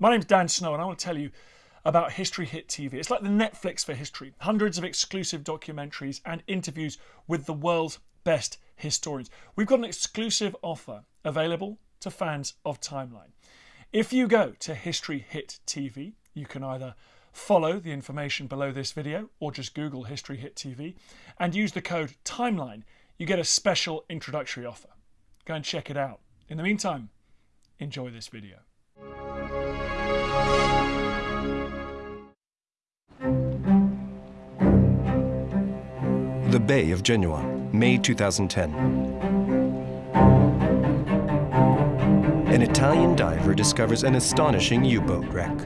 My name's Dan Snow, and I want to tell you about History Hit TV. It's like the Netflix for history hundreds of exclusive documentaries and interviews with the world's best historians. We've got an exclusive offer available to fans of Timeline. If you go to History Hit TV, you can either follow the information below this video or just Google History Hit TV and use the code TIMELINE. You get a special introductory offer. Go and check it out. In the meantime, enjoy this video. The Bay of Genoa, May 2010. An Italian diver discovers an astonishing U-boat wreck.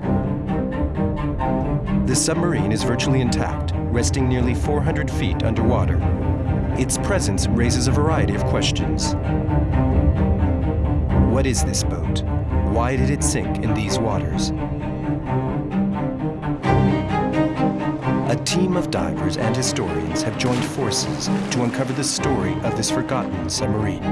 The submarine is virtually intact, resting nearly 400 feet underwater. Its presence raises a variety of questions. What is this boat? Why did it sink in these waters? A team of divers and historians have joined forces to uncover the story of this forgotten submarine.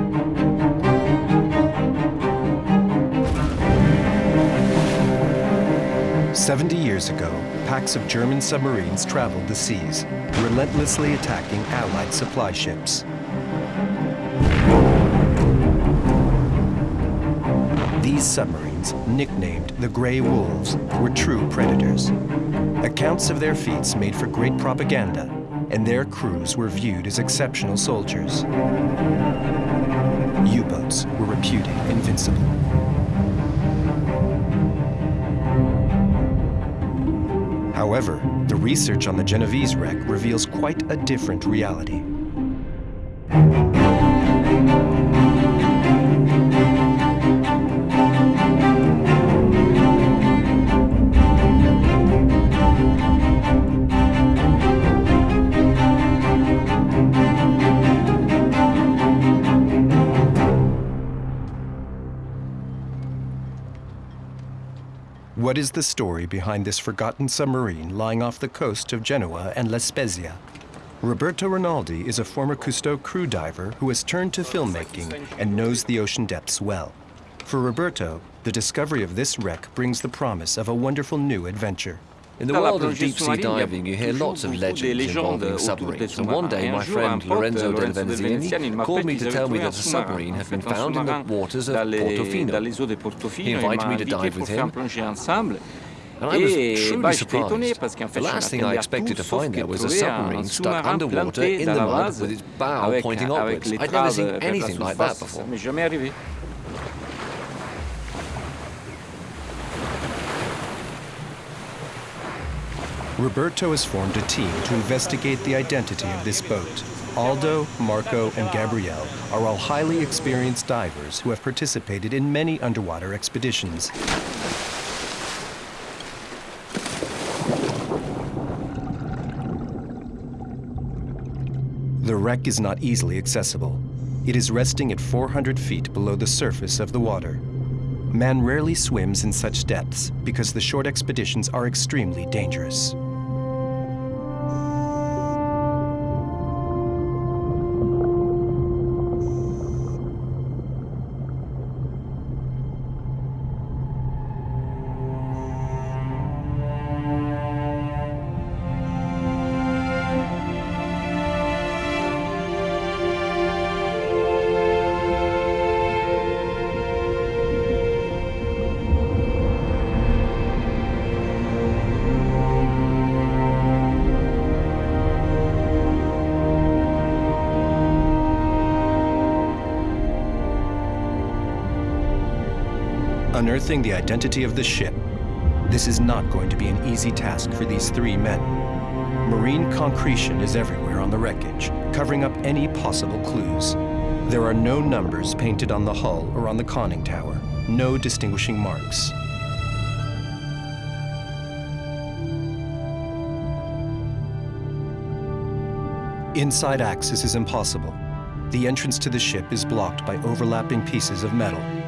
Seventy years ago, packs of German submarines traveled the seas, relentlessly attacking Allied supply ships. These submarines, nicknamed the Grey Wolves, were true predators. Accounts of their feats made for great propaganda, and their crews were viewed as exceptional soldiers. U-boats were reputed invincible. However, the research on the Genovese wreck reveals quite a different reality. What is the story behind this forgotten submarine lying off the coast of Genoa and La Spezia? Roberto Rinaldi is a former Cousteau crew diver who has turned to filmmaking and knows the ocean depths well. For Roberto, the discovery of this wreck brings the promise of a wonderful new adventure. In the world of deep-sea diving, you hear lots of legends involving submarines. And one day, my friend Lorenzo Del Venzini called me to tell me that a submarine had been found in the waters of Portofino. He invited me to dive with him, and I was truly surprised. The last thing I expected to find there was a submarine stuck underwater in the mud with its bow pointing upwards. I'd never seen anything like that before. Roberto has formed a team to investigate the identity of this boat. Aldo, Marco, and Gabrielle are all highly experienced divers who have participated in many underwater expeditions. The wreck is not easily accessible. It is resting at 400 feet below the surface of the water. Man rarely swims in such depths because the short expeditions are extremely dangerous. Unearthing the identity of the ship. This is not going to be an easy task for these three men. Marine concretion is everywhere on the wreckage, covering up any possible clues. There are no numbers painted on the hull or on the conning tower, no distinguishing marks. Inside access is impossible. The entrance to the ship is blocked by overlapping pieces of metal.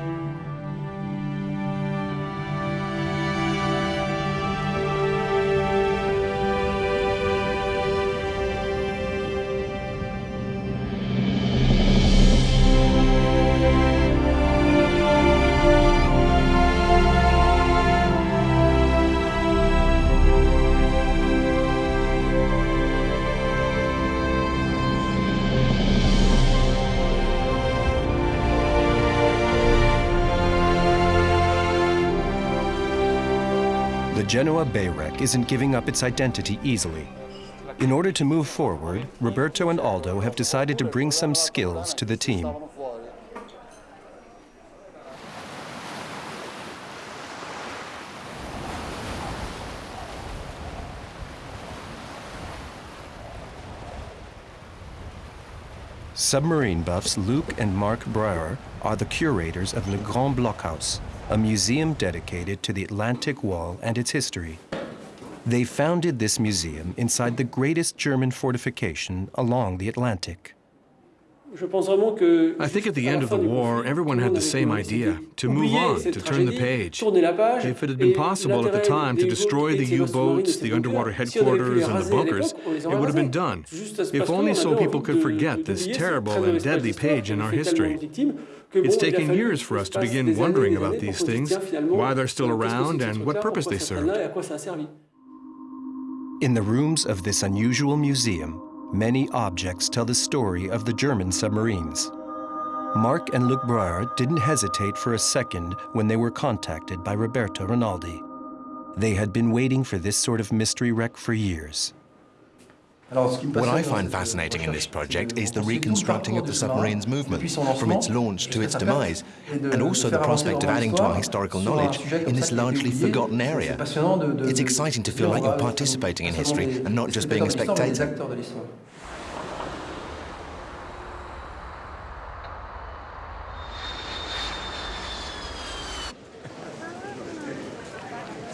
Genoa Bay wreck isn't giving up its identity easily. In order to move forward, Roberto and Aldo have decided to bring some skills to the team. Submarine buffs Luke and Mark Breuer are the curators of Le Grand Blockhaus, a museum dedicated to the Atlantic Wall and its history. They founded this museum inside the greatest German fortification along the Atlantic. I think at the end of the war, everyone had the same idea to move on, to turn the page. If it had been possible at the time to destroy the U boats, the underwater headquarters, and the bunkers, it would have been done. If only so people could forget this terrible and deadly page in our history. It's taken years for us to begin wondering about these things, why they're still around, and what purpose they served. In the rooms of this unusual museum, many objects tell the story of the German submarines. Mark and Luc Breuer didn't hesitate for a second when they were contacted by Roberto Rinaldi. They had been waiting for this sort of mystery wreck for years. What I find fascinating in this project is the reconstructing of the submarine's movement, from its launch to its demise, and also the prospect of adding to our historical knowledge in this largely forgotten area. It's exciting to feel like you're participating in history and not just being a spectator.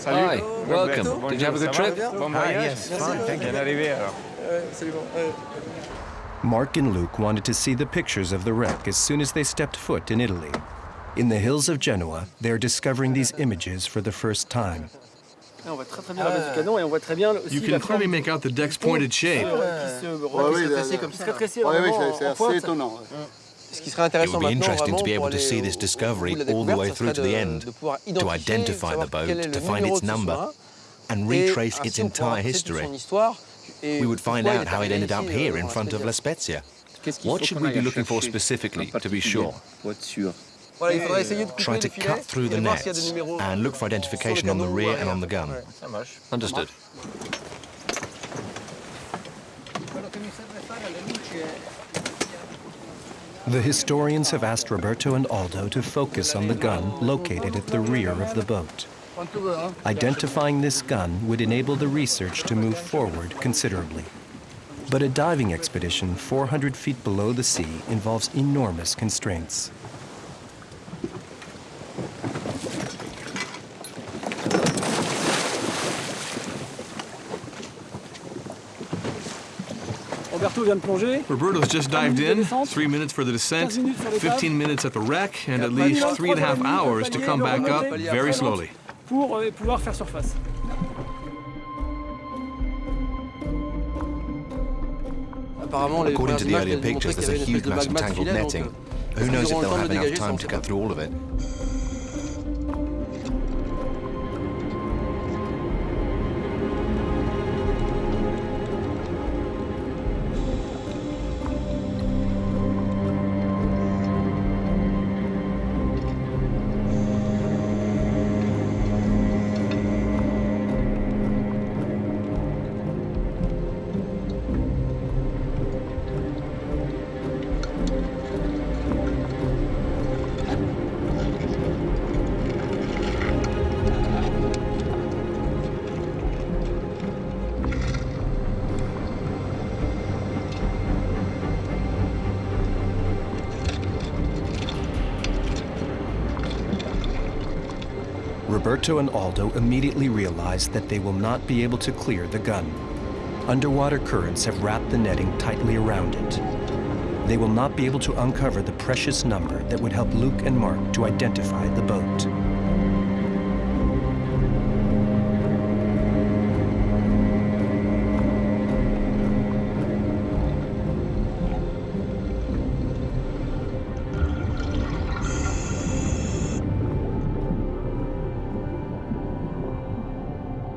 Hi, welcome. Did you have a good trip? Hi, yes, fine, thank you. Marc and Luke wanted to see the pictures of the wreck as soon as they stepped foot in Italy. In the hills of Genoa, they are discovering these images for the first time. You can clearly make out the deck's pointed shape. It would be interesting to be able to see this discovery all the way through to the end, to identify the boat, to find its number, and retrace its entire history we would find out how it ended up here in front of La Spezia. What should we be looking for specifically, to be sure? Try to cut through the nets and look for identification on the rear and on the gun. Understood. The historians have asked Roberto and Aldo to focus on the gun located at the rear of the boat. Identifying this gun would enable the research to move forward considerably. But a diving expedition 400 feet below the sea involves enormous constraints. Roberto's just dived in, three minutes for the descent, 15 minutes at the wreck, and at least three and a half hours to come back up very slowly. Pour euh, pouvoir faire surface. According to the earlier pictures, there's a huge mass of tangled netting. Who knows if they'll have enough time to cut through all of it? Roberto and Aldo immediately realize that they will not be able to clear the gun. Underwater currents have wrapped the netting tightly around it. They will not be able to uncover the precious number that would help Luke and Mark to identify the boat.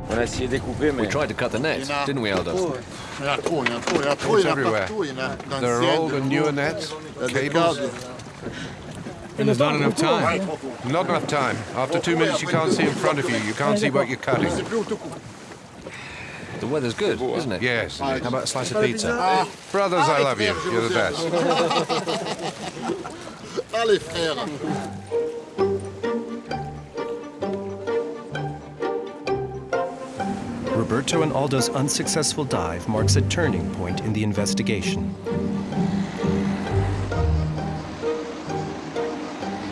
We tried to cut the net, didn't we, Aldo? It's everywhere. There are old and newer nets, cables. And there's not enough time. Not enough time. After two minutes, you can't see in front of you. You can't see what you're cutting. The weather's good, isn't it? Yes. How about a slice of pizza? Ah, brothers, I love you. You're the best. Allez, frère. Roberto and Aldo's unsuccessful dive marks a turning point in the investigation.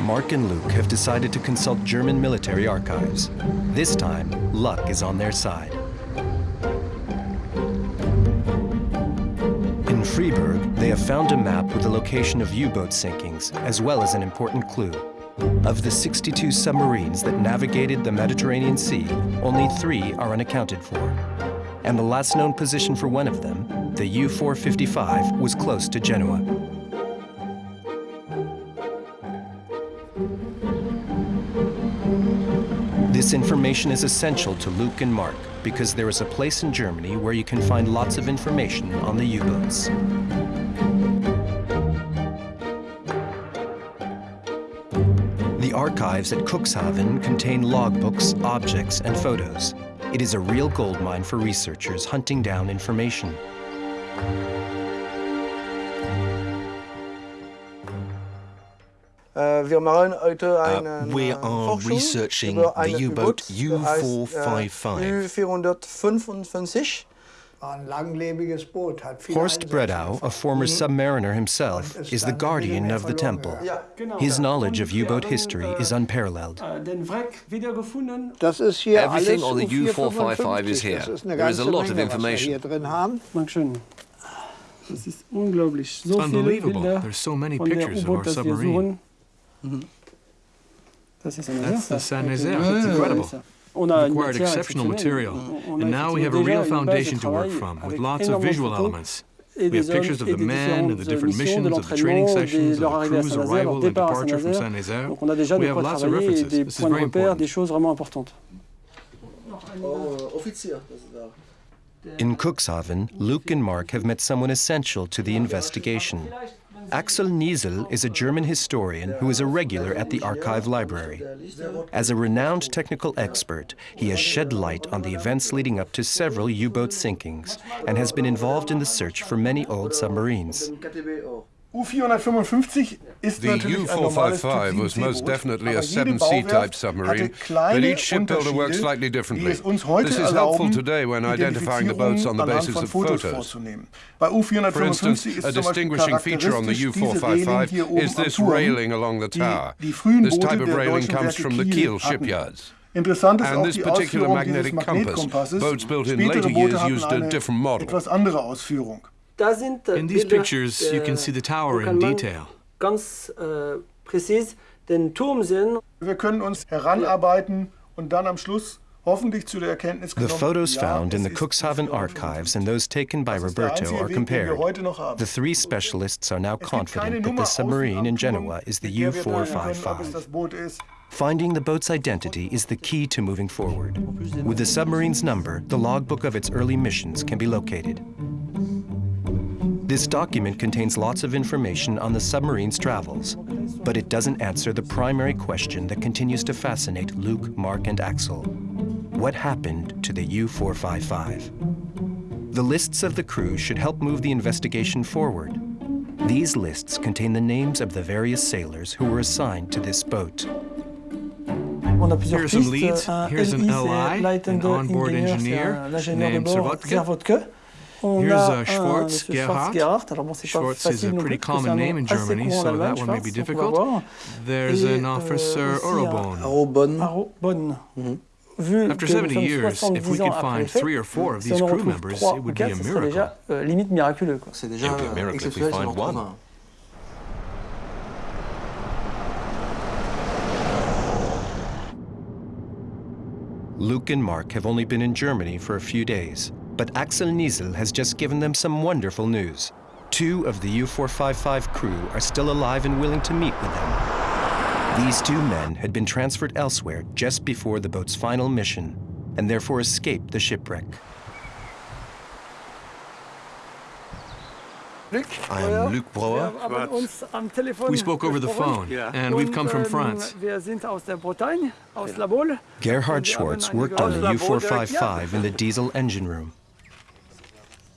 Mark and Luke have decided to consult German military archives. This time, luck is on their side. In Freiburg, they have found a map with the location of U-boat sinkings, as well as an important clue. Of the 62 submarines that navigated the Mediterranean Sea, only three are unaccounted for. And the last known position for one of them, the U-455, was close to Genoa. This information is essential to Luke and Mark because there is a place in Germany where you can find lots of information on the U-boats. Archives at Cuxhaven contain logbooks, objects, and photos. It is a real goldmine for researchers hunting down information. Uh, we are researching the U-boat U-455. Horst Bredow, a former submariner himself, is the guardian of the temple. His knowledge of U-boat history is unparalleled. Everything on the U-455 is here. There is a lot of information. It's unbelievable. There's so many pictures of our submarine. Mhm. That's the Saint-Nazaire. It's incredible. We acquired exceptional material, and now we have a real foundation to work from, with lots of visual elements. We have pictures of the men and the different missions, of the training sessions, of the crew's arrival and departure from Saint-Nazaire. We have lots of references. This is very important. In Cuxhaven, Luke and Mark have met someone essential to the investigation. Axel Niestlé is a German historian who is a regular at the archive library. As a renowned technical expert, he has shed light on the events leading up to several U-boat sinkings and has been involved in the search for many old submarines. The U-455 was most definitely a 7C type submarine, but each shipbuilder worked slightly differently. This is helpful today when identifying the boats on the basis of photos. For instance, a distinguishing feature on the U-455 is this railing along the tower. This type of railing comes from the Kiel shipyards. And this particular magnetic compass, boats built in later years used a different model. Uh, in these pictures, you can see the uh, tower in detail. Ganz äh, präzis den Turm sehen. Wir können uns heranarbeiten und dann am Schluss hoffentlich zu der Erkenntnis The photos found in the Cuxhaven archives and those taken by Roberto are compared. The three specialists are now confident that the submarine in Genoa is the U-455. Finding the boat's identity is the key to moving forward. With the submarine's number, the logbook of its early missions can be located. This document contains lots of information on the submarine's travels, but it doesn't answer the primary question that continues to fascinate Luke, Mark, and Axel. What happened to the U-455? The lists of the crew should help move the investigation forward. These lists contain the names of the various sailors who were assigned to this boat. Here are some leads. Here's an LI, an onboard engineer named Servotke. Here's uh, Schwartz, Gerhard. Schwartz is a pretty common name in Germany, so that one may be difficult. There's an officer, Orobon. After 70 years, if we could find three or four of these crew members, it would be a miracle. It would be a miracle if we find one. Luke and Mark have only been in Germany for a few days, but Axel Niestlé has just given them some wonderful news. Two of the U-455 crew are still alive and willing to meet with them. These two men had been transferred elsewhere just before the boat's final mission, and therefore escaped the shipwreck. I am Luc Broer. We spoke over the phone, and we've come from France. Gerhard Schwartz worked on the U-455 in the diesel engine room.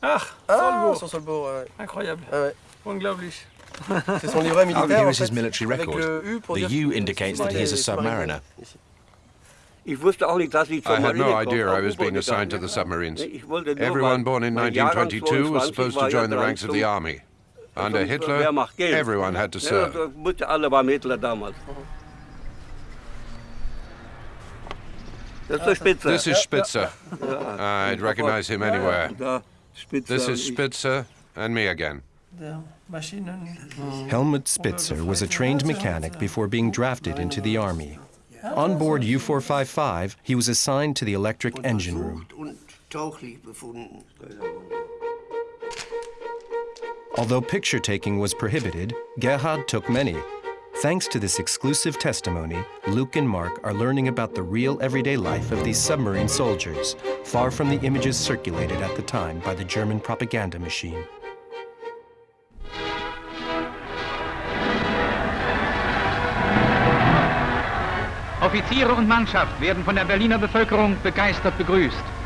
Ah, Solbourg. Incroyable. Unglaublich. Here is his military record. The U indicates that he is a submariner. I had no idea I was being assigned to the submarines. Everyone born in 1922 was supposed to join the ranks of the army. Under Hitler, everyone had to serve. This is Spitzer. I'd recognize him anywhere. This is Spitzer and me again. Helmut Spitzer was a trained mechanic before being drafted into the army. On board U-455, he was assigned to the electric engine room. Although picture taking was prohibited, Gerhard took many. Thanks to this exclusive testimony, Luke and Mark are learning about the real everyday life of these submarine soldiers, far from the images circulated at the time by the German propaganda machine. Offiziere und Mannschaft werden von der Berliner Bevölkerung begeistert begrüßt.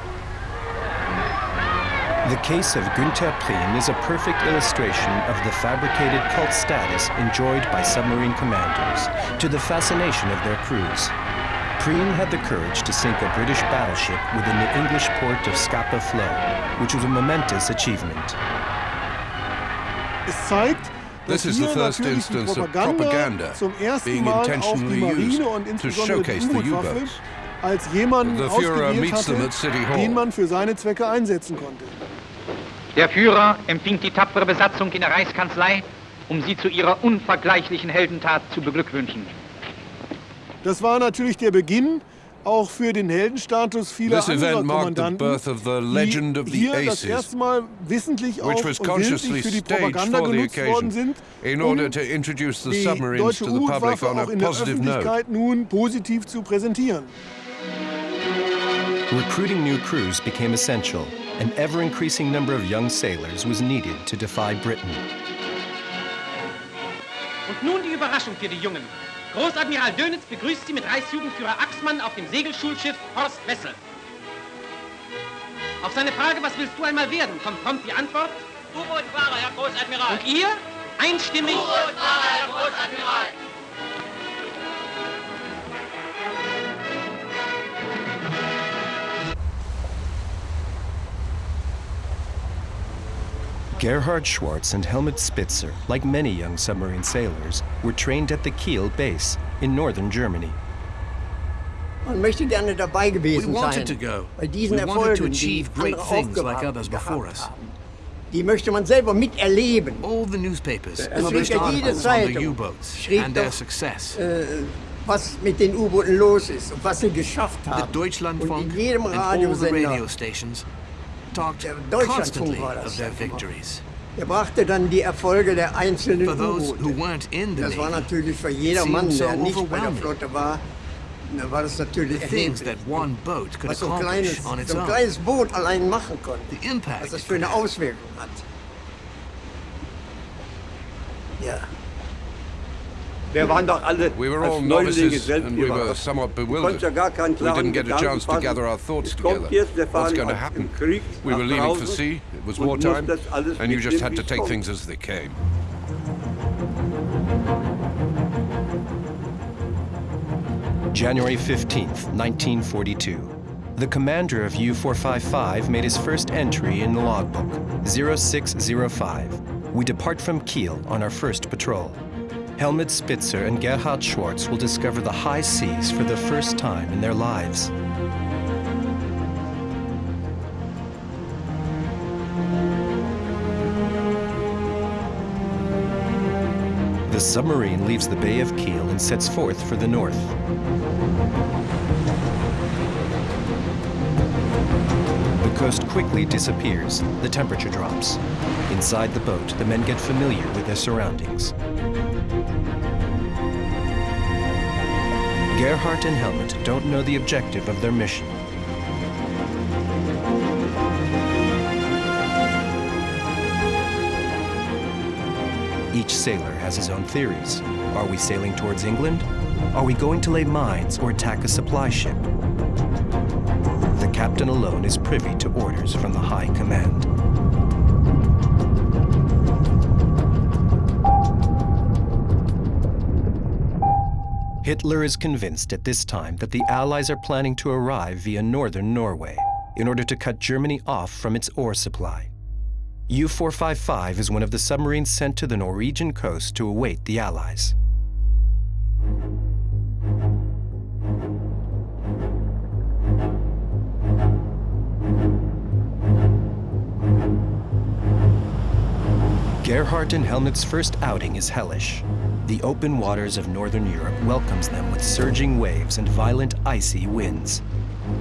The case of Günther Prien is a perfect illustration of the fabricated cult status enjoyed by submarine commanders to the fascination of their crews. Prien had the courage to sink a British battleship within the English port of Scapa Flow, which was a momentous achievement. This is the first instance of propaganda being intentionally used to showcase the U-boats. als jemanden the ausgewählt hatte, den man für seine Zwecke einsetzen konnte. Der Führer empfing die tapfere Besatzung in der Reichskanzlei, um sie zu ihrer unvergleichlichen Heldentat zu beglückwünschen. Das war natürlich der Beginn auch für den Heldenstatus vieler This anderer event marked the Kommandanten, birth of the legend of die the hier das Aces, erste Mal wissentlich which auch was und consciously willentlich für die staged Propaganda for the genutzt worden occasion sind, in um order to introduce the die submarines deutsche to the public U-Waffe on a auch in der positive note. Öffentlichkeit nun positiv zu präsentieren. Recruiting new crews became essential. An ever-increasing number of young sailors was needed to defy Britain. Und nun die Überraschung für die Jungen. Großadmiral Dönitz begrüßt Sie mit Reichsjugendführer Axmann auf dem Segelschulschiff Horst Wessel. Auf seine Frage, was willst du einmal werden, kommt prompt die Antwort. U-Boot-Fahrer, Herr Großadmiral. Und ihr? Einstimmig. U-Boot-Fahrer, Herr Großadmiral. Gerhard Schwartz and Helmut Spitzer, like many young submarine sailors, were trained at the Kiel base in northern Germany. Man möchte gerne dabei gewesen We wanted to go. bei diesen We wanted to achieve great things like others before us. Die möchte man selber miterleben. All the newspapers Es published schrieb ja jede articles on the U-boats and their success. Äh, was mit den U-Booten los ist und was sie geschafft The haben. Und Deutschlandfunk and all the Radiosender, radio stations talked Der constantly war das of their victories. er brachte dann die Erfolge der einzelnen U-Boote. Das war natürlich für jedermann, der nicht bei der. Flotte war, da war das natürlich erheblich. that one boat could Was so ein kleines, so ein kleines Boot allein machen konnte. The impact was das für eine. Auswirkung hat. Ja. Wir waren doch alle We were als all Neulinge novices selbst and we were somewhat bewildered. konntest ja gar keinen We didn't get a chance to gather our thoughts together. What's going to happen? We were leaving for sea, it was wartime, mussten das alles and you just had to take things as they came. January 15th, 1942. The commander of U-455 made his first entry in the logbook, 0605. We depart from Kiel on our first patrol. Helmut Spitzer and Gerhard Schwartz will discover the high seas for the first time in their lives. The submarine leaves the Bay of Kiel and sets forth for the north. The coast quickly disappears, the temperature drops. Inside the boat, the men get familiar with their surroundings. Gerhard and Helmut don't know the objective of their mission. Each sailor has his own theories. Are we sailing towards England? Are we going to lay mines or attack a supply ship? The captain alone is privy to orders from the High Command. Hitler is convinced at this time that the Allies are planning to arrive via northern Norway in order to cut Germany off from its ore supply. U-455 is one of the submarines sent to the Norwegian coast to await the Allies. Gerhard and Helmut's first outing is hellish. The open waters of northern Europe welcomes them with surging waves and violent icy winds.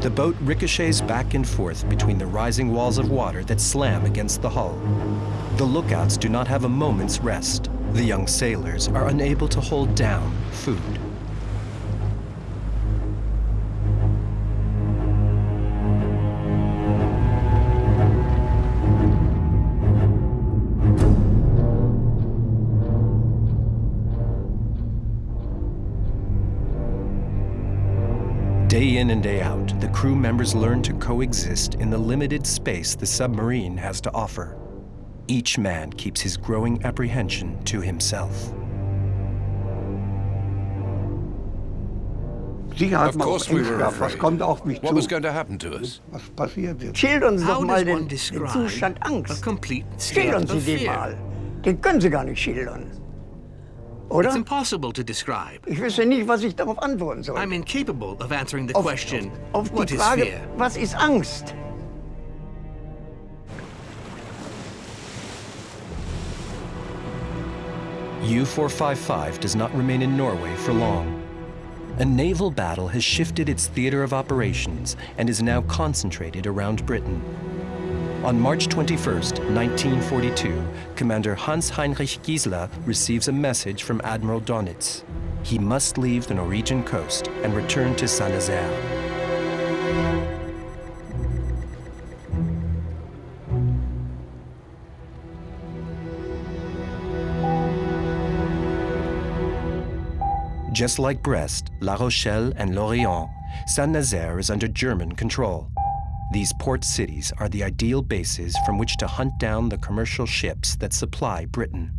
The boat ricochets back and forth between the rising walls of water that slam against the hull. The lookouts do not have a moment's rest. The young sailors are unable to hold down food. Day in and day out, the crew members learn to coexist in the limited space the submarine has to offer. Each man keeps his growing apprehension to himself. Of course we were afraid. What was going to happen to us? Schildern Sie doch mal den Zustand Angst. Schildern Sie den mal. Den können Sie gar nicht schildern. Oder? It's impossible to describe. Ich wüsste nicht, was ich darauf antworten soll. I'm incapable of answering the auf, question, auf, auf what die is Frage, fear? was ist Angst? U-455 does not remain in Norway for long. A naval battle has shifted its theater of operations and is now concentrated around Britain. On March 21, 1942, Commander Hans-Heinrich Giessler receives a message from Admiral Dönitz. He must leave the Norwegian coast and return to Saint-Nazaire. Just like Brest, La Rochelle, and Lorient, Saint-Nazaire is under German control. These port cities are the ideal bases from which to hunt down the commercial ships that supply Britain.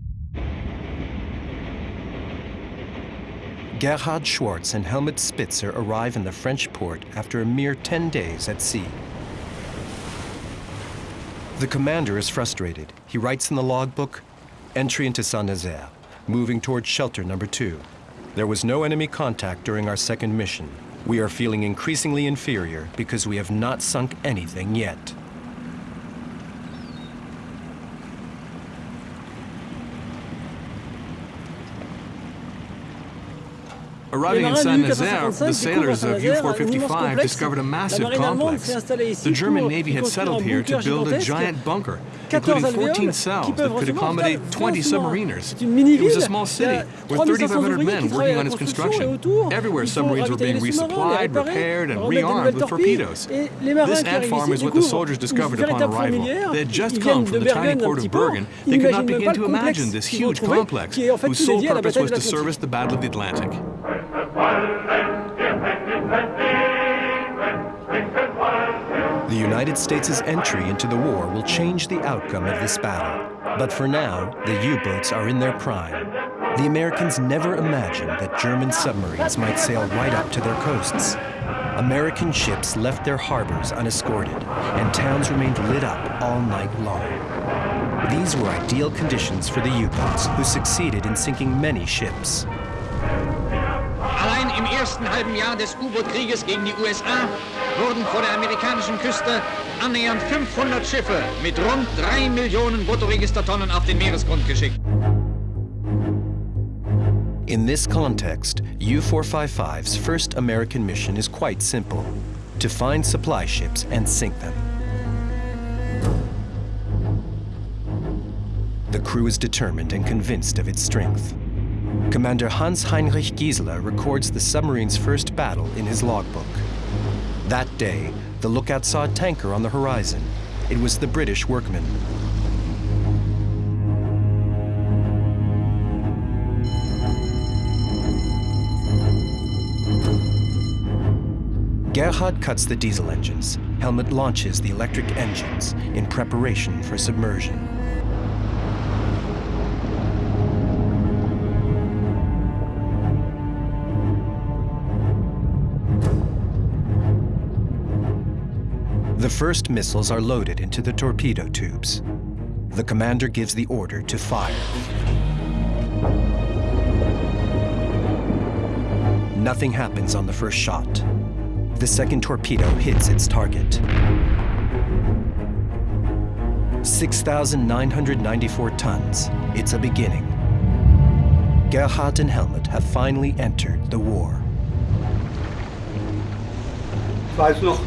Gerhard Schwartz and Helmut Spitzer arrive in the French port after a mere 10 days at sea. The commander is frustrated. He writes in the logbook, entry into Saint-Nazaire, moving towards shelter number two. There was no enemy contact during our second mission. We are feeling increasingly inferior because we have not sunk anything yet. Arriving in Saint-Nazaire, the sailors of U-455 discovered a massive complex. The German Navy had settled here to build a giant bunker, including 14 cells that could accommodate 20 submariners. It was a small city with 3,500 men working on its construction. Everywhere submarines were being resupplied, repaired, and rearmed with torpedoes. This ant farm is what the soldiers discovered upon arrival. They had just come from the tiny port of Bergen. They could not begin to imagine this huge complex, whose sole purpose was to service the Battle of the Atlantic. The United States' entry into the war will change the outcome of this battle. But for now, the U-boats are in their prime. The Americans never imagined that German submarines might sail right up to their coasts. American ships left their harbors unescorted, and towns remained lit up all night long. These were ideal conditions for the U-boats, who succeeded in sinking many ships. Im ersten halben Jahr des U-Boot-Krieges gegen die USA wurden vor der amerikanischen Küste annähernd 500 Schiffe mit rund 3 Millionen Bruttoregistertonnen auf den Meeresgrund geschickt. In this context, U-455's first American mission is quite simple, to find supply ships and sink them. The crew is determined and convinced of its strength. Commander Hans-Heinrich Giessler records the submarine's first battle in his logbook. That day, the lookout saw a tanker on the horizon. It was the British Workman. Gerhard cuts the diesel engines. Helmut launches the electric engines in preparation for submersion. First missiles are loaded into the torpedo tubes. The commander gives the order to fire. Nothing happens on the first shot. The second torpedo hits its target. 6,994 tons. It's a beginning. Gerhard and Helmut have finally entered the war. Weiß noch,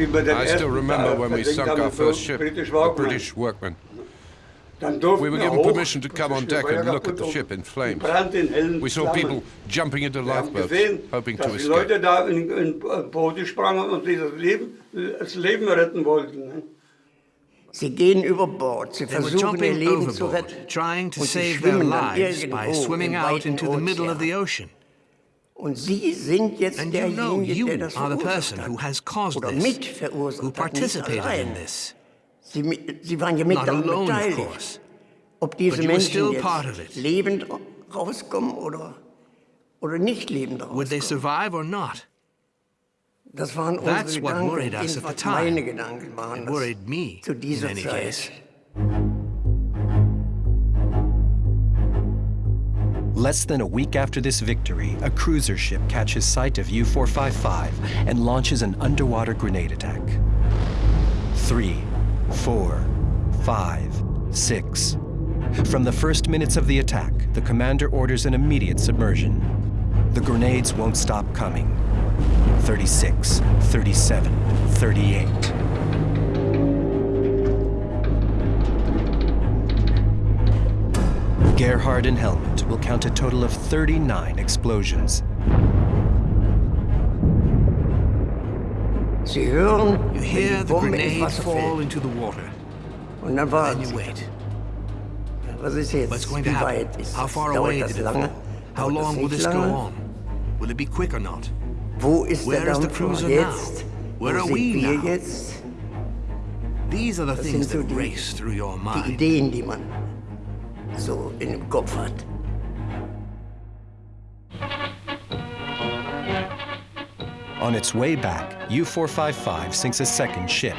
I still remember when we sunk our first ship, the British Workman. We were given permission to come on deck and look at the ship in flames. We saw people jumping into lifeboats, hoping to escape. Sie gehen über Bord. Sie versuchen ihr Leben zu retten. Trying to save their lives by swimming out into the middle of the ocean. Und Sie sind jetzt and you know you are the person who has caused this, who participated in this. Sie, Sie waren ja mit Not alone, beteiligt. Of course. Ob diese Menschen jetzt lebend rauskommen oder, oder nicht lebend rauskommen. Would they survive or not? Das waren That's unsere what Gedanken, worried us at the time. meine Gedanken waren me, zu dieser Zeit. case. Less than a week after this victory, a cruiser ship catches sight of U-455 and launches an underwater grenade attack. Three, four, five, six. From the first minutes of the attack, the commander orders an immediate submersion. The grenades won't stop coming. 36, 37, 38. Gerhard and Helmut will count a total of 39 explosions. Sie hören, You hear the grenade fall into the water. Und dann Then you wait. Was ist jetzt? What's going to happen? How far away das did it fall? How long will this go on? Will it be quick or not? Wo ist Where der is the Dampfer cruiser now? Where are we now? These are the things that race through your mind. So in dem Kopf hat. On its way back, U-455 sinks a second ship,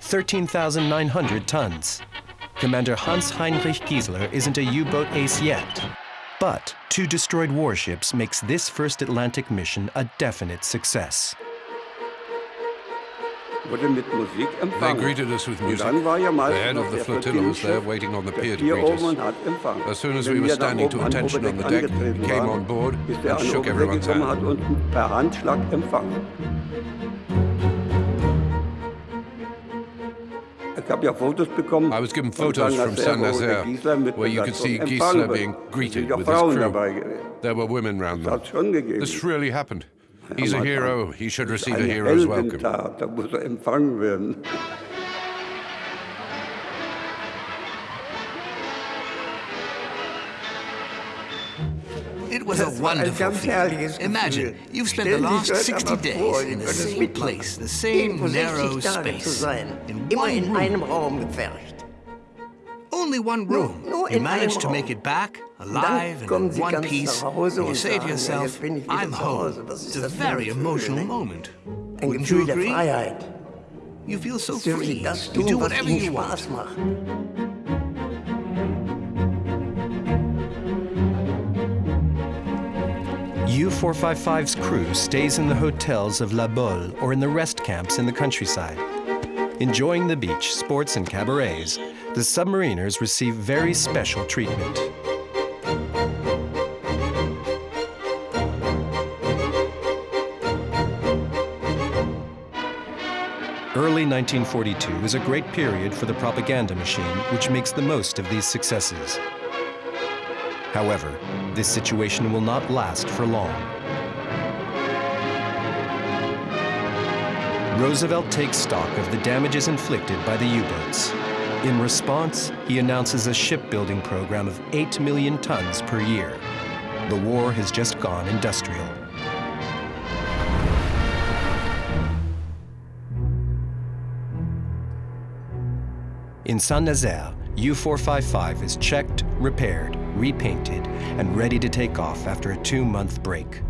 13,900 tons. Commander Hans-Heinrich Giessler isn't a U-boat ace yet. But two destroyed warships makes this first Atlantic mission a definite success. They greeted us with music. The head of the flotilla was there waiting on the pier to greet us. As soon as we were standing to attention on the deck, he came on board and shook everyone's hand. I was given photos from Saint-Nazaire, where you could see Giessler being greeted with his crew. There were women round them. This really happened. He's a hero. He should receive a hero's welcome. Da muss er empfangen werden. It was a wonderful feeling. Imagine, you've spent the last 60 days in the same place, the same narrow space, in one room. Only one room. You managed to make it back, alive and in one piece, and you say to yourself, I'm home. It's a very emotional moment. Wouldn't you agree? You feel so free. You do whatever you want. U-455's crew stays in the hotels of La Baule or in the rest camps in the countryside. Enjoying the beach, sports, and cabarets, the submariners receive very special treatment. 1942 is a great period for the propaganda machine, which makes the most of these successes. However, this situation will not last for long. Roosevelt takes stock of the damages inflicted by the U-boats. In response, he announces a shipbuilding program of 8 million tons per year. The war has just gone industrial. In Saint-Nazaire, U-455 is checked, repaired, repainted, and ready to take off after a two-month break.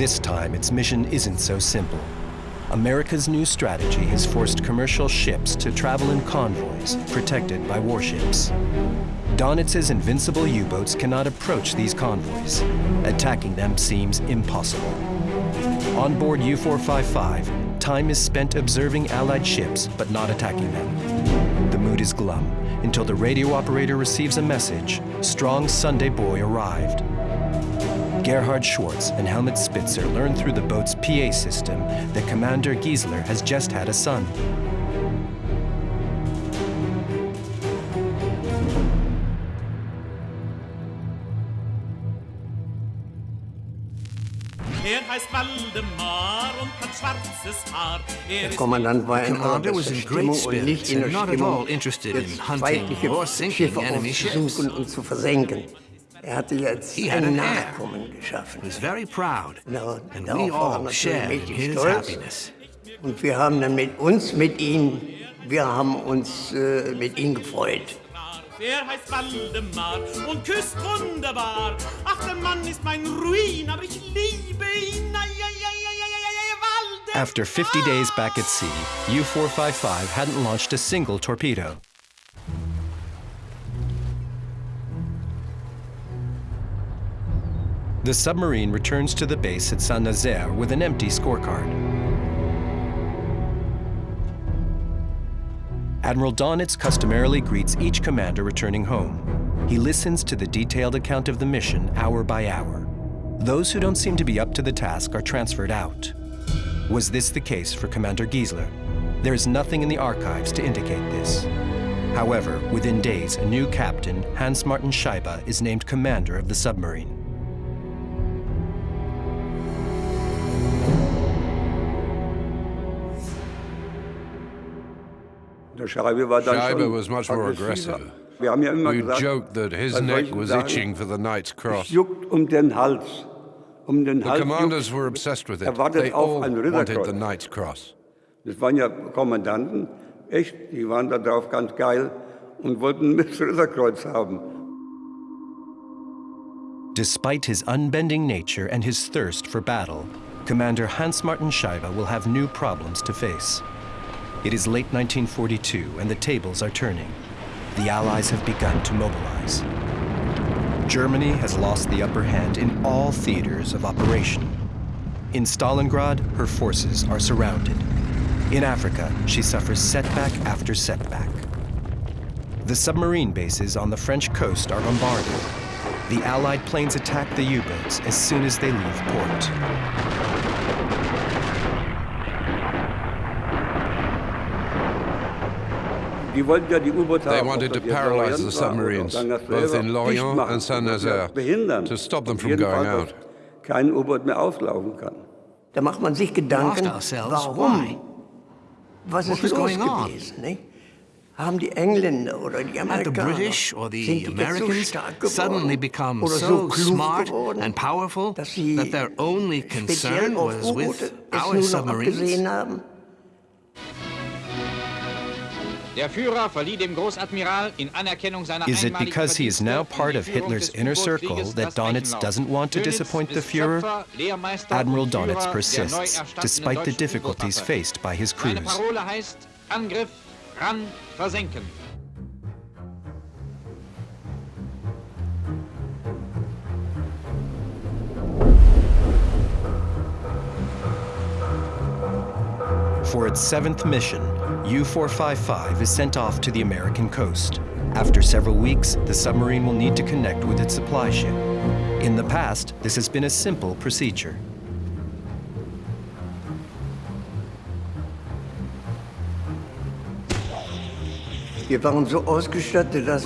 This time, its mission isn't so simple. America's new strategy has forced commercial ships to travel in convoys, protected by warships. Dönitz's invincible U-boats cannot approach these convoys. Attacking them seems impossible. On board U-455, time is spent observing Allied ships, but not attacking them. The mood is glum, until the radio operator receives a message, Strong Sunday Boy arrived. Gerhard Schwartz and Helmut Spitzer learn through the boat's PA system that Commander Giessler has just had a son. Der Kommandant war in einer Stimmung und nicht in der Stimmung, jetzt feindliche Schiffe aufzusuchen und zu versenken. Er hatte jetzt he ein Nachkommen geschaffen. Was very proud. No, and we all shared his stolz. happiness. Und wir haben dann mit uns, mit ihm, wir haben uns äh, mit ihm gefreut. Er heißt Waldemar und küsst wunderbar. Ach, der Mann ist mein Ruin, aber ich liebe ihn. After 50 days back at sea, U-455 hadn't launched a single torpedo. The submarine returns to the base at Saint-Nazaire with an empty scorecard. Admiral Dönitz customarily greets each commander returning home. He listens to the detailed account of the mission hour by hour. Those who don't seem to be up to the task are transferred out. Was this the case for Commander Giessler? There is nothing in the archives to indicate this. However, within days, a new captain, Hans-Martin Scheibe, is named commander of the submarine. Scheibe was much more aggressive. We joked that his neck was itching for the Knight's Cross. um den Hals. Um den the commanders were obsessed with it. They all wanted the Knight's Cross. Das waren ja Kommandanten, echt, die waren da drauf ganz geil und wollten das Ritterkreuz haben. Despite his unbending nature and his thirst for battle, Commander Hans-Martin Scheibe will have new problems to face. It is late 1942 and the tables are turning. The Allies have begun to mobilize. Germany has lost the upper hand in all theaters of operation. In Stalingrad, her forces are surrounded. In Africa, she suffers setback after setback. The submarine bases on the French coast are bombarded. The Allied planes attack the U-boats as soon as they leave port. They wanted to paralyze the submarines, both in Lorient and Saint-Nazaire, to stop them from going out. Kein U-Boot mehr auslaufen kann. Da macht man sich Gedanken, warum? Was ist los gewesen? Haben die Engländer oder die Amerikaner, the British or the Americans suddenly become so smart and powerful that their only concern was with our submarines? Is it because he is now part of Hitler's inner circle that Dönitz doesn't want to disappoint the Führer? Admiral Dönitz persists, despite the difficulties faced by his crews. Seine Parole heißt Angriff, ran, versenken. For its seventh mission, U-455 is sent off to the American coast. After several weeks, the submarine will need to connect with its supply ship. In the past, this has been a simple procedure. We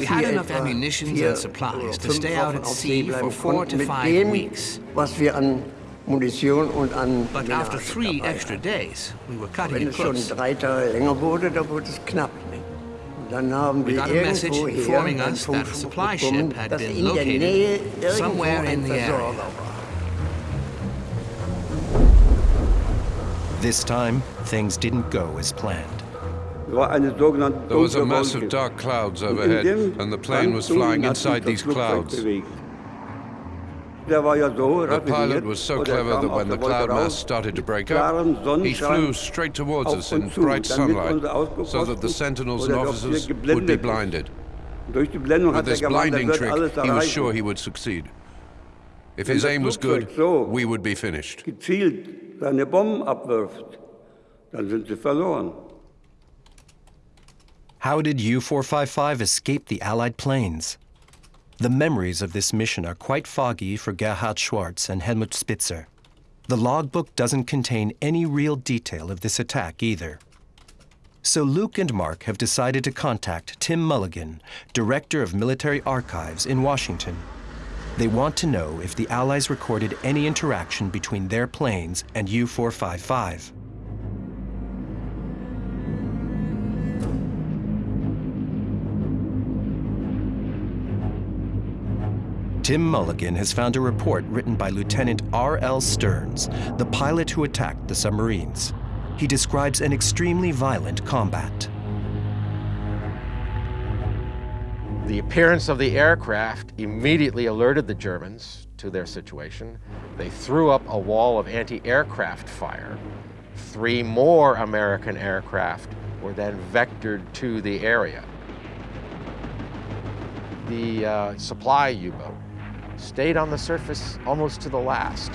had enough ammunition and supplies to stay out at sea for four to five weeks. But after three extra days, we were cutting it close. We got a message informing us that a supply ship had been located somewhere in the area. This time, things didn't go as planned. There was a mass of dark clouds overhead, and the plane was flying inside these clouds. The pilot was so clever that when the cloud mass started to break up, he flew straight towards us in bright sunlight so that the sentinels and officers would be blinded. With this blinding trick, he was sure he would succeed. If his aim was good, we would be finished. How did U-455 escape the Allied planes? The memories of this mission are quite foggy for Gerhard Schwarz and Helmut Spitzer. The logbook doesn't contain any real detail of this attack either. So Luke and Mark have decided to contact Tim Mulligan, Director of Military Archives in Washington. They want to know if the Allies recorded any interaction between their planes and U-455. Tim Mulligan has found a report written by Lieutenant R.L. Stearns, the pilot who attacked the submarines. He describes an extremely violent combat. The appearance of the aircraft immediately alerted the Germans to their situation. They threw up a wall of anti-aircraft fire. Three more American aircraft were then vectored to the area. The uh, supply U-boat stayed on the surface almost to the last.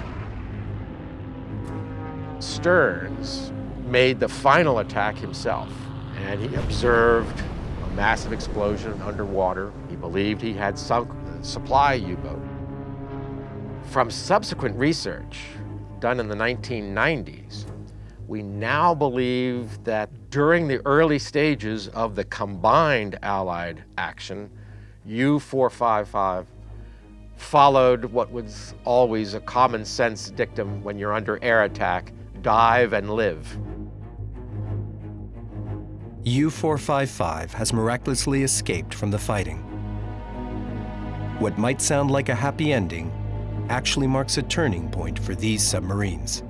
Stearns made the final attack himself, and he observed a massive explosion underwater. He believed he had sunk the supply U-boat. From subsequent research done in the 1990s, we now believe that during the early stages of the combined Allied action, U-455 followed what was always a common sense dictum when you're under air attack, dive and live. U-455 has miraculously escaped from the fighting. What might sound like a happy ending actually marks a turning point for these submarines.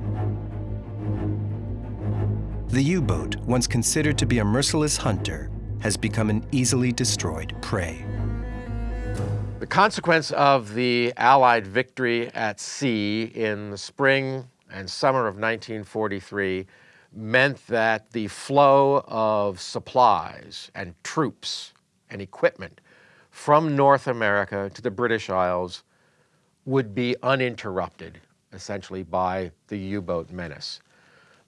The U-boat, once considered to be a merciless hunter, has become an easily destroyed prey. The consequence of the Allied victory at sea in the spring and summer of 1943 meant that the flow of supplies and troops and equipment from North America to the British Isles would be uninterrupted, essentially, by the U-boat menace.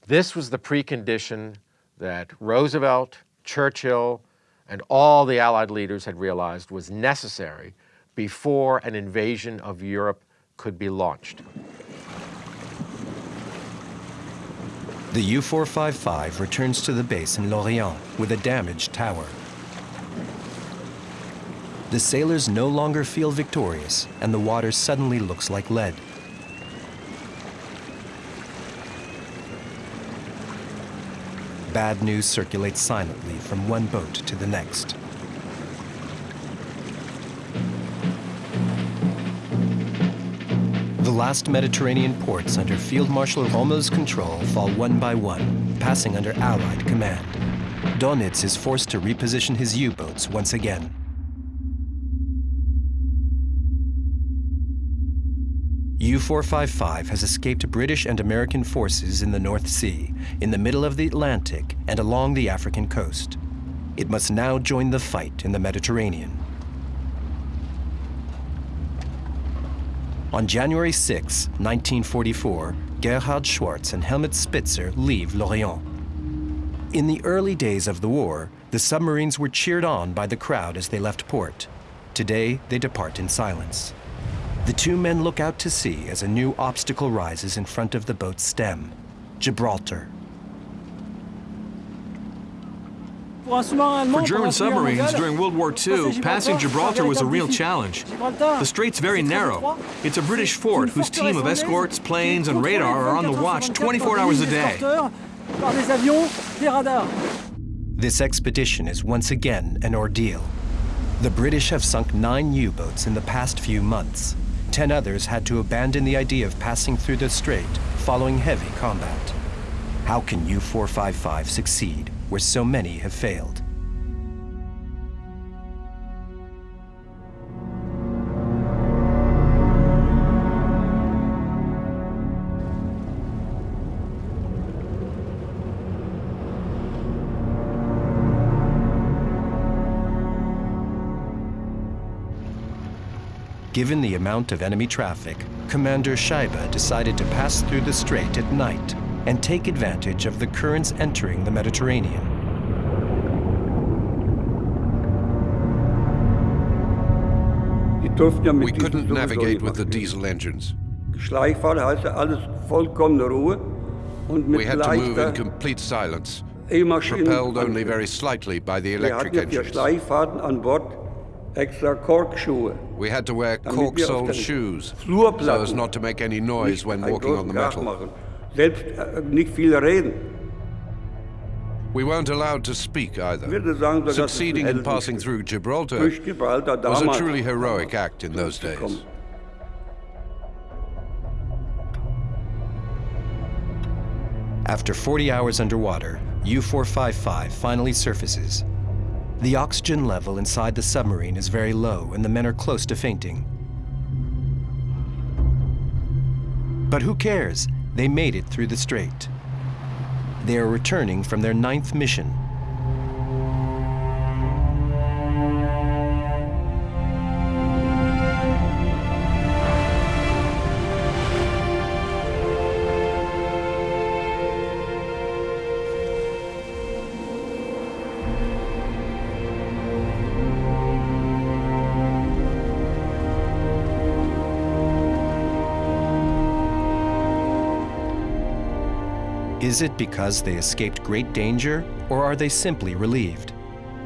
This was the precondition that Roosevelt, Churchill, and all the Allied leaders had realized was necessary before an invasion of Europe could be launched. The U-455 returns to the base in Lorient with a damaged tower. The sailors no longer feel victorious, and the water suddenly looks like lead. Bad news circulates silently from one boat to the next. The last Mediterranean ports under Field Marshal Rommel's control fall one by one, passing under Allied command. Dönitz is forced to reposition his U-boats once again. U-455 has escaped British and American forces in the North Sea, in the middle of the Atlantic, and along the African coast. It must now join the fight in the Mediterranean. On January 6, 1944, Gerhard Schwarz and Helmut Spitzer leave Lorient. In the early days of the war, the submarines were cheered on by the crowd as they left port. Today, they depart in silence. The two men look out to sea as a new obstacle rises in front of the boat's stem, Gibraltar. For German submarines during World War II, passing Gibraltar was a real challenge. The strait's very narrow. It's a British fort whose team of escorts, planes, and radar are on the watch 24 hours a day. This expedition is once again an ordeal. The British have sunk nine U-boats in the past few months. Ten others had to abandon the idea of passing through the strait following heavy combat. How can U-455 succeed where so many have failed? Given the amount of enemy traffic, Commander Scheibe decided to pass through the strait at night and take advantage of the currents entering the Mediterranean. We couldn't navigate with the diesel engines. We had to move in complete silence, propelled only very slightly by the electric engines. We had to wear cork-soled shoes so as not to make any noise when walking on the metal. We weren't allowed to speak either. Succeeding in passing through Gibraltar was a truly heroic act in those days. After 40 hours underwater, U-455 finally surfaces. The oxygen level inside the submarine is very low and the men are close to fainting. But who cares? They made it through the strait. They are returning from their ninth mission Is it because they escaped great danger, or are they simply relieved?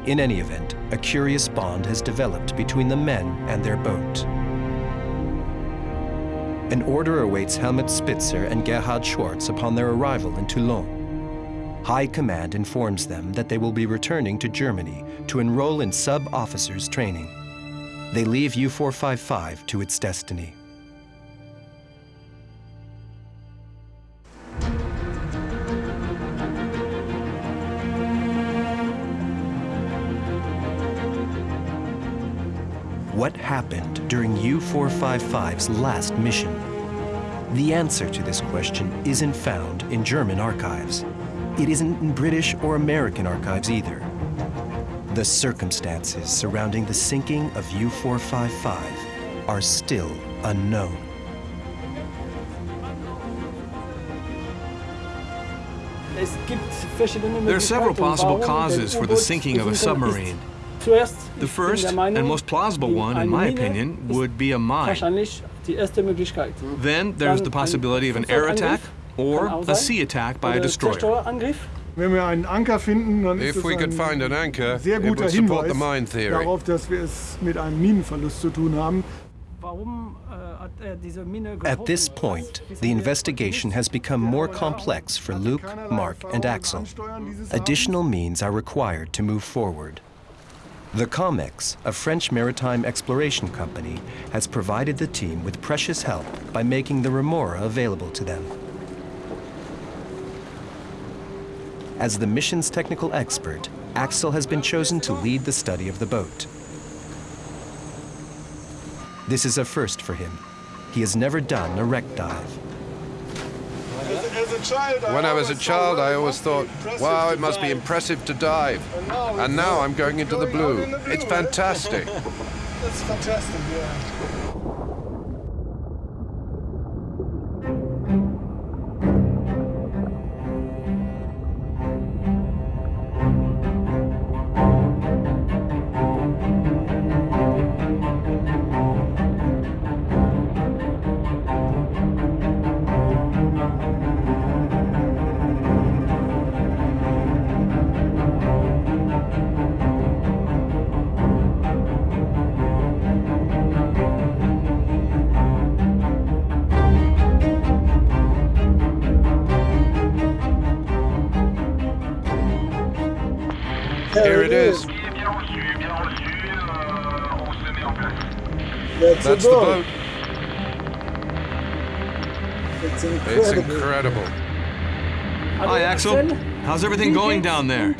In any event, a curious bond has developed between the men and their boat. An order awaits Helmut Spitzer and Gerhard Schwartz upon their arrival in Toulon. High Command informs them that they will be returning to Germany to enroll in sub-officers training. They leave U-455 to its destiny. What happened during U-455's last mission? The answer to this question isn't found in German archives. It isn't in British or American archives either. The circumstances surrounding the sinking of U-455 are still unknown. There are several possible causes for the sinking of a submarine. The first and most plausible one, in my opinion, would be a mine. Then there's the possibility of an air attack or a sea attack by a destroyer. If we could find an anchor, it would support the mine theory. darauf, dass wir es mit einem Minenverlust zu tun haben. At this point, the investigation has become more complex for Luke, Mark, and Axel. Additional means are required to move forward. The COMEX, a French maritime exploration company, has provided the team with precious help by making the Remora available to them. As the mission's technical expert, Axel has been chosen to lead the study of the boat. This is a first for him. He has never done a wreck dive. When I was a child, I always thought, wow, it must be impressive to dive. And now I'm going into the blue. It's fantastic. It's fantastic, yeah. That's, That's the the boat. boat. It's It's incredible. incredible. Hi, Axel. How's everything going down there?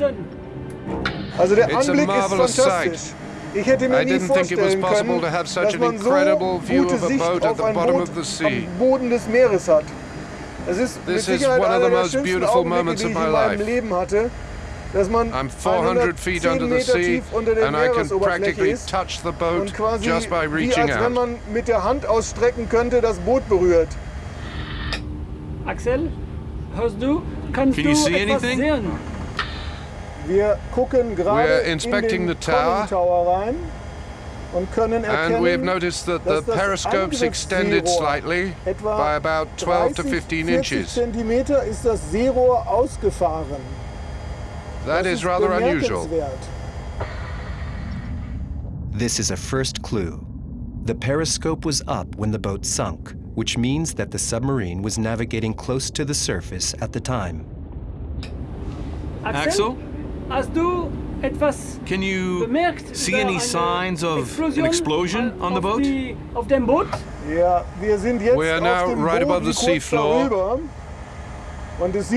Also der It's a Anblick ist marvelous fantastisch. sight. Ich hätte mir I nie didn't think it was vorstellen possible können, to have such dass an man so incredible view gute of a Sicht boat at auf the ein bottom Boot of the sea. am Boden des Meeres hat. Es ist This mit is Sicherheit one of einer the der most schönsten beautiful Augenblicke, moments die of ich my in meinem life. Leben hatte, dass man I'm 400 feet 110 under the sea, tief unter der and I can Meeresoberfläche practically ist touch the und boat quasi just by wie reaching als wenn out. man mit der Hand ausstrecken könnte, das Boot berührt. Axel, hörst du? Kannst Can du you see etwas anything? sehen? Wir gucken gerade We're in inspecting den the tower. Tower rein und können And we have erkennen, noticed that the dass das periscope's extended slightly etwa by about 12 to 30, 15 40 inches. Zentimeter ist das Seerohr ausgefahren. That das is rather unusual. This is a first clue. The periscope was up when the boat sunk, which means that the submarine was navigating close to the surface at the time. Axel? Hast du etwas Can you see any signs of an Explosion explosion on the boat? Die, auf dem Boot? Ja, wir sind jetzt We are now right above the kurz seafloor. darüber. Und es sieht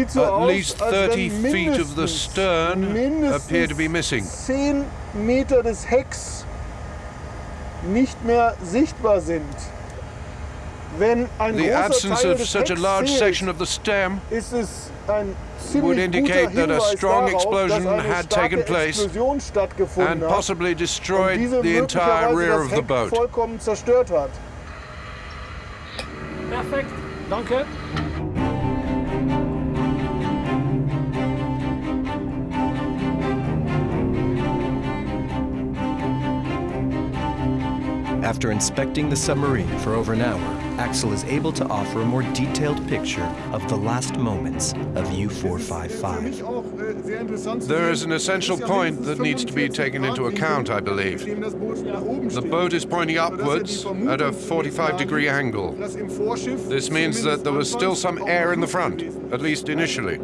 so At aus, least als 30 wenn feet of the stern appear to be missing. 10 Meter des Hecks nicht mehr sichtbar sind. Wenn ein The absence Teil of such a large fehlt, section of the stem ist es ein would indicate that a strong darauf, explosion had taken place and possibly destroyed the entire rear of the boat. vollkommen zerstört hat. Perfekt, danke. After inspecting the submarine for over an hour, Axel is able to offer a more detailed picture of the last moments of U-455. There is an essential point that needs to be taken into account, I believe. The boat is pointing upwards at a 45 degree angle. This means that there was still some air in the front, at least initially.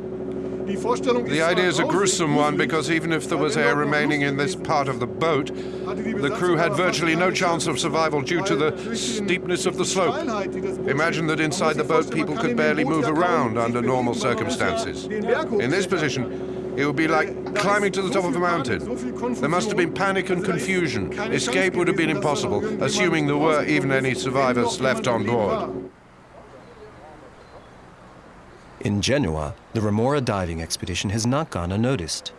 The idea is a gruesome one because even if there was air remaining in this part of the boat, the crew had virtually no chance of survival due to the steepness of the slope. Imagine that inside the boat people could barely move around under normal circumstances. In this position, it would be like climbing to the top of a mountain. There must have been panic and confusion. Escape would have been impossible, assuming there were even any survivors left on board. In Genoa, the Remora diving expedition has not gone unnoticed.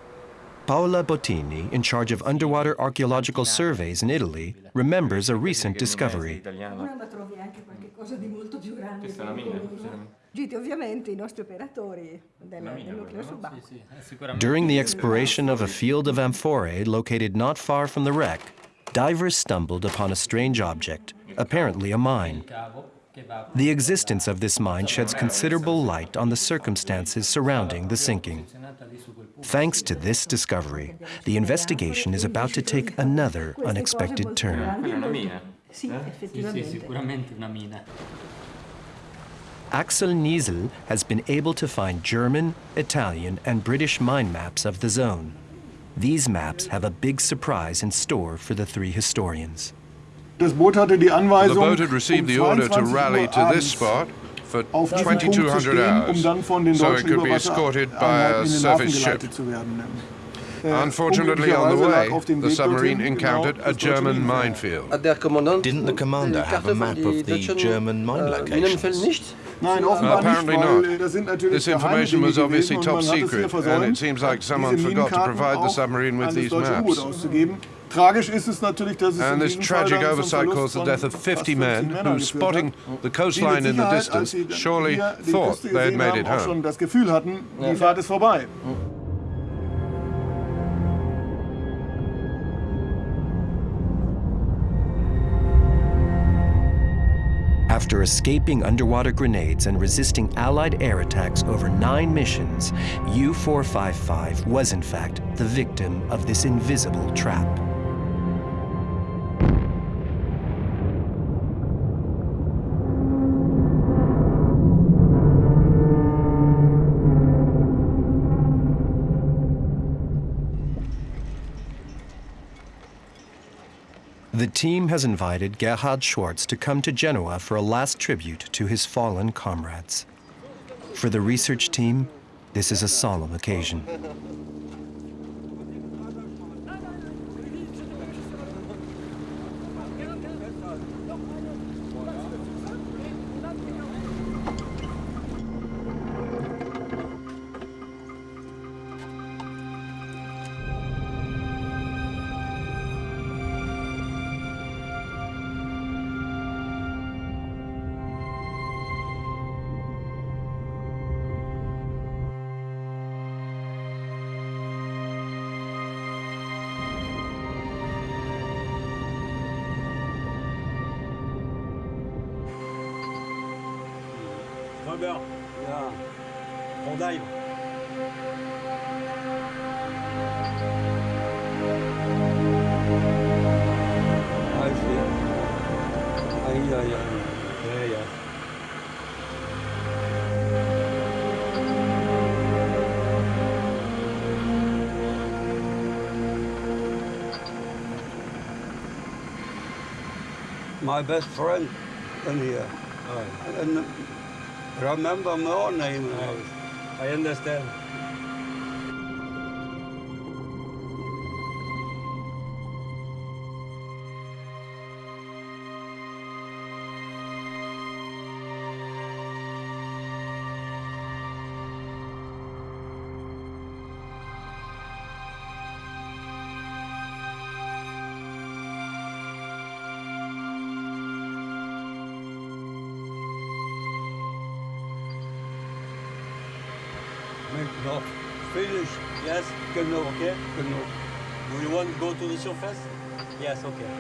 Paola Bottini, in charge of underwater archaeological surveys in Italy, remembers a recent discovery. Giti ovviamente i nostri operatori del, del nucleo subacqueo. During the exploration of a field of amphorae located not far from the wreck, divers stumbled upon a strange object, apparently a mine. The existence of this mine sheds considerable light on the circumstances surrounding the sinking. Thanks to this discovery, the investigation is about to take another unexpected turn. Axel Niestlé has been able to find German, Italian, and British mine maps of the zone. These maps have a big surprise in store for the three historians. Das Boot hatte die The boat had received um the order to rally to this spot for auf diesem Punkt zu 2200 stehen, um hours, dann von den so it could be escorted by a in surface ship. geleitet zu werden. Äh, Unfortunately, on the way, the submarine encountered a German minefield. Didn't the commander have a map of the German mine locations? Nein, Apparently not. äh, das sind natürlich This information was obviously top und man hat es hier secret, and it seems like someone forgot to provide the submarine with these maps. Auszugeben. Tragisch ist es natürlich, dass es And this diesem Fall tragic oversight caused the death of 50 men who, spotting the coastline in the distance, surely thought they had gesehen made it home. das Gefühl hatten, die Fahrt ist vorbei. After escaping underwater grenades and resisting Allied air attacks over nine missions, U 455 was in fact the victim of this invisible trap. The team has invited Gerhard Schwartz to come to Genoa for a last tribute to his fallen comrades. For the research team, this is a solemn occasion. My best friend in here. Oh. And remember my own name. I understand. The surface? Yes, okay.